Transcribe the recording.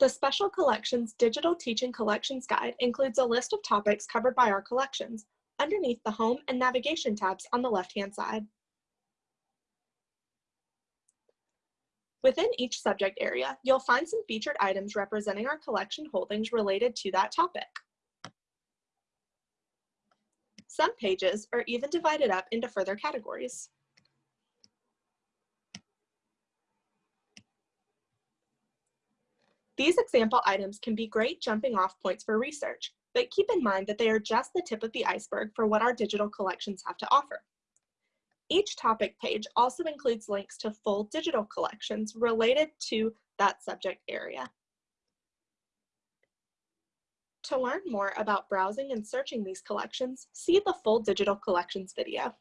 The Special Collections Digital Teaching Collections Guide includes a list of topics covered by our collections underneath the Home and Navigation tabs on the left-hand side. Within each subject area, you'll find some featured items representing our collection holdings related to that topic. Some pages are even divided up into further categories. These example items can be great jumping off points for research, but keep in mind that they are just the tip of the iceberg for what our digital collections have to offer. Each topic page also includes links to full digital collections related to that subject area. To learn more about browsing and searching these collections, see the full digital collections video.